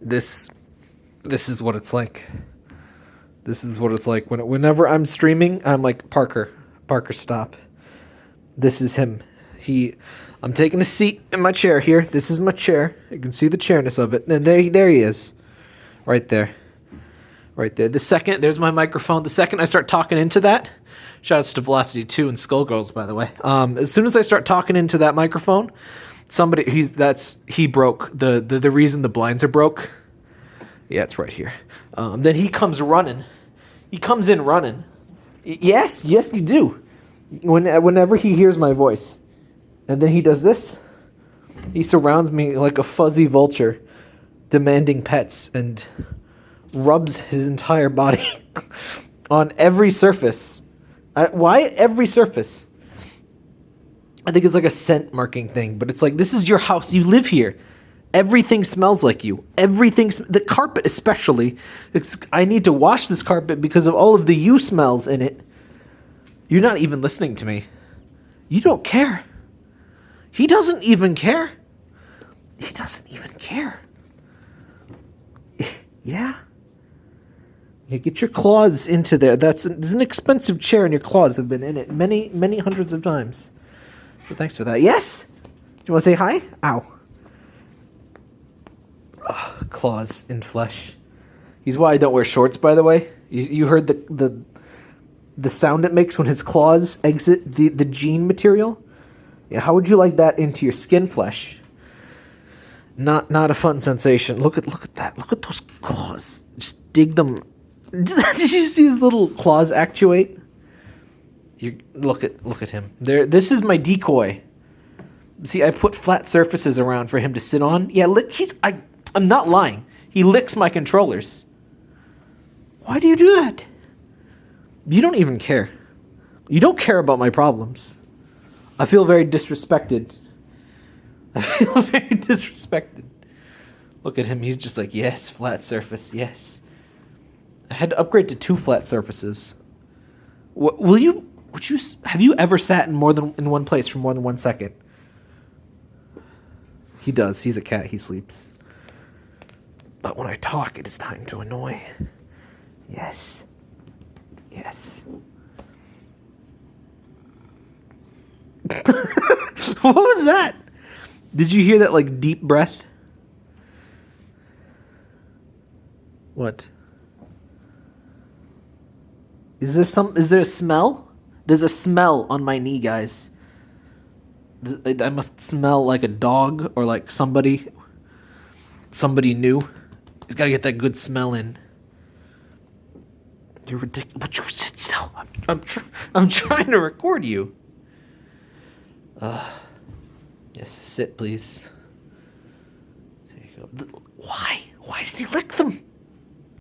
this this is what it's like. This is what it's like when whenever I'm streaming, I'm like Parker, Parker, stop. This is him. He, I'm taking a seat in my chair here. This is my chair. You can see the chairness of it. And there, there he is, right there, right there. The second there's my microphone. The second I start talking into that, shouts to Velocity Two and Skullgirls, by the way. Um, as soon as I start talking into that microphone, somebody he's that's he broke the the, the reason the blinds are broke. Yeah, it's right here. Um, then he comes running. He comes in running. Yes, yes, you do. When whenever he hears my voice, and then he does this. He surrounds me like a fuzzy vulture, demanding pets, and rubs his entire body on every surface. Why every surface? I think it's like a scent marking thing, but it's like this is your house. You live here. Everything smells like you. Everything, sm- the carpet especially. It's, I need to wash this carpet because of all of the you smells in it. You're not even listening to me. You don't care. He doesn't even care. He doesn't even care. yeah. Yeah, get your claws into there. That's an, there's an expensive chair, and your claws have been in it many, many hundreds of times. So thanks for that. Yes. Do you want to say hi? Ow. Claws in flesh. He's why I don't wear shorts. By the way, you, you heard the the the sound it makes when his claws exit the the jean material. Yeah, how would you like that into your skin flesh? Not not a fun sensation. Look at look at that. Look at those claws. Just dig them. Did you see his little claws actuate? You look at look at him. There. This is my decoy. See, I put flat surfaces around for him to sit on. Yeah, lick, he's. I. I'm not lying. He licks my controllers. Why do you do that? You don't even care. You don't care about my problems. I feel very disrespected. I feel very disrespected. Look at him. He's just like, yes, flat surface, yes. I had to upgrade to two flat surfaces. W- will you? Would you? Have you ever sat in more than in one place for more than one second? He does. He's a cat. He sleeps. But when I talk, it is time to annoy. Yes. Yes. what was that? Did you hear that like deep breath? What? Is there some is there a smell? There's a smell on my knee, guys. I must smell like a dog or like somebody somebody new. He's got to get that good smell in. You're ridiculous. Would you sit still? I'm I'm, tr- I'm trying to record you. Uh, yes, sit, please. There you go. Why? Why does he lick them?